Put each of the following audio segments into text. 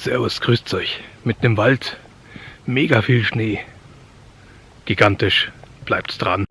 Servus, grüßt euch. Mitten im Wald, mega viel Schnee. Gigantisch, bleibt's dran.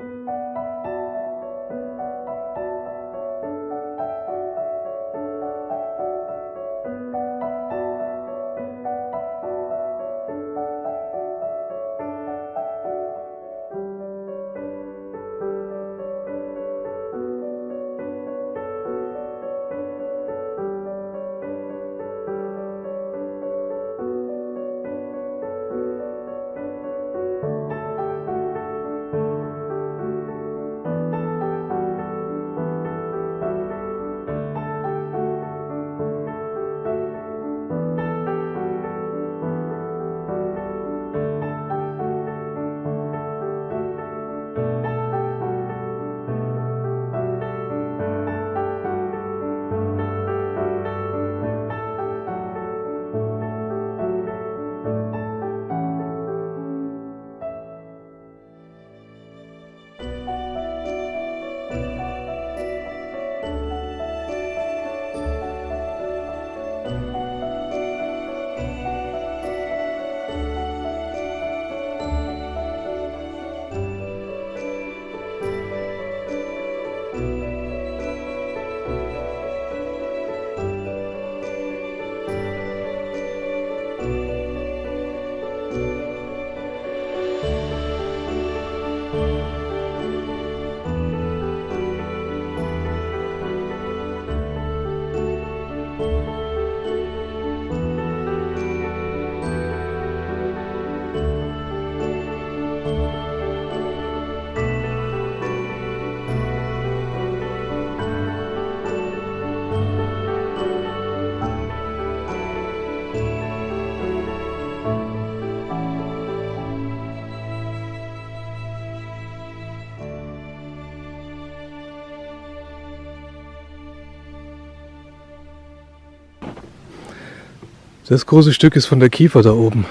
Das große Stück ist von der Kiefer da oben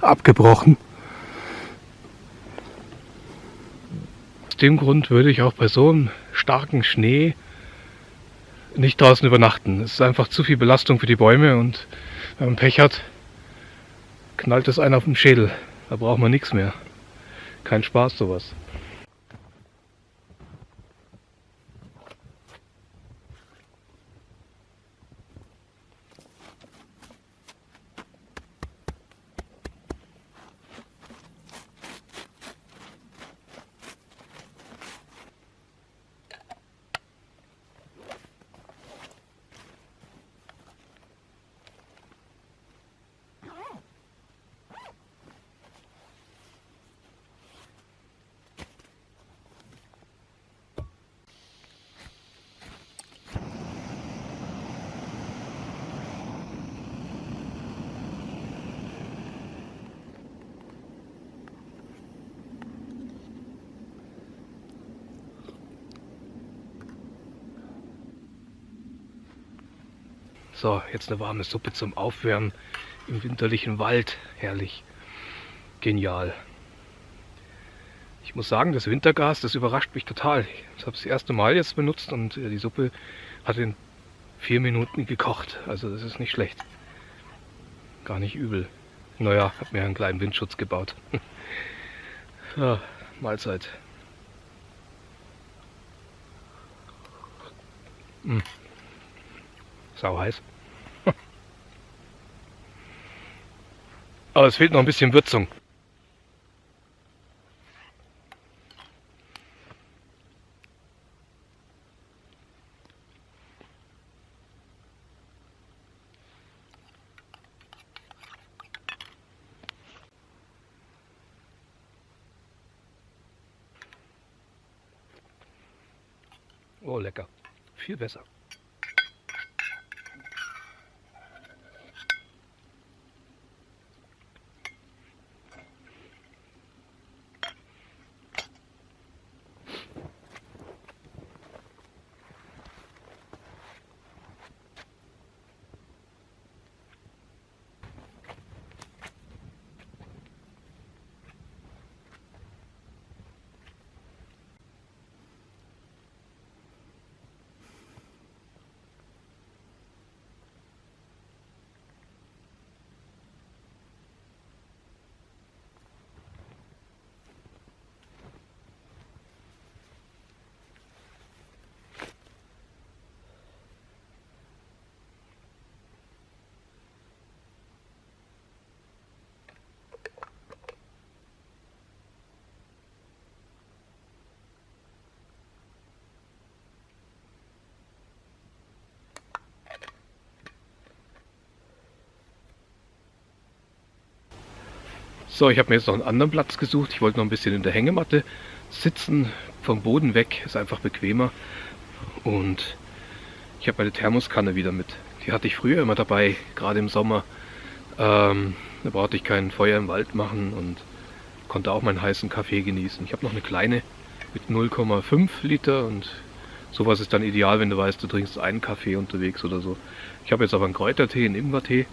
abgebrochen. Aus dem Grund würde ich auch bei so einem starken Schnee nicht draußen übernachten. Es ist einfach zu viel Belastung für die Bäume und wenn man Pech hat, knallt es einen auf den Schädel. Da braucht man nichts mehr. Kein Spaß sowas. So, jetzt eine warme Suppe zum Aufwärmen im winterlichen Wald. Herrlich. Genial. Ich muss sagen, das Wintergas, das überrascht mich total. Ich habe es das erste Mal jetzt benutzt und äh, die Suppe hat in vier Minuten gekocht. Also das ist nicht schlecht. Gar nicht übel. Naja, habe mir einen kleinen Windschutz gebaut. ja, Mahlzeit. Mmh. Sau heiß. Aber es fehlt noch ein bisschen Würzung. Oh, lecker. Viel besser. So, ich habe mir jetzt noch einen anderen Platz gesucht. Ich wollte noch ein bisschen in der Hängematte sitzen, vom Boden weg, ist einfach bequemer. Und ich habe meine Thermoskanne wieder mit. Die hatte ich früher immer dabei, gerade im Sommer. Ähm, da brauchte ich kein Feuer im Wald machen und konnte auch meinen heißen Kaffee genießen. Ich habe noch eine kleine mit 0,5 Liter und sowas ist dann ideal, wenn du weißt, du trinkst einen Kaffee unterwegs oder so. Ich habe jetzt aber einen Kräutertee, einen Ingwertee.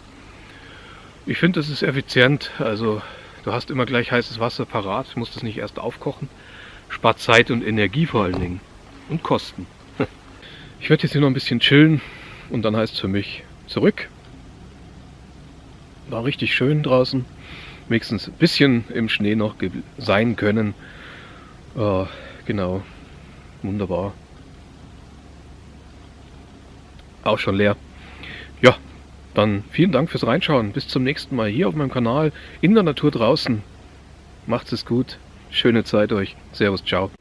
Ich finde, das ist effizient. Also du hast immer gleich heißes Wasser parat, musst es nicht erst aufkochen. Spart Zeit und Energie vor allen Dingen. Und Kosten. Ich werde jetzt hier noch ein bisschen chillen und dann heißt es für mich zurück. War richtig schön draußen. Wenigstens ein bisschen im Schnee noch sein können. Äh, genau. Wunderbar. Auch schon leer. Ja, dann vielen Dank fürs Reinschauen. Bis zum nächsten Mal hier auf meinem Kanal in der Natur draußen. Macht's es gut. Schöne Zeit euch. Servus, ciao.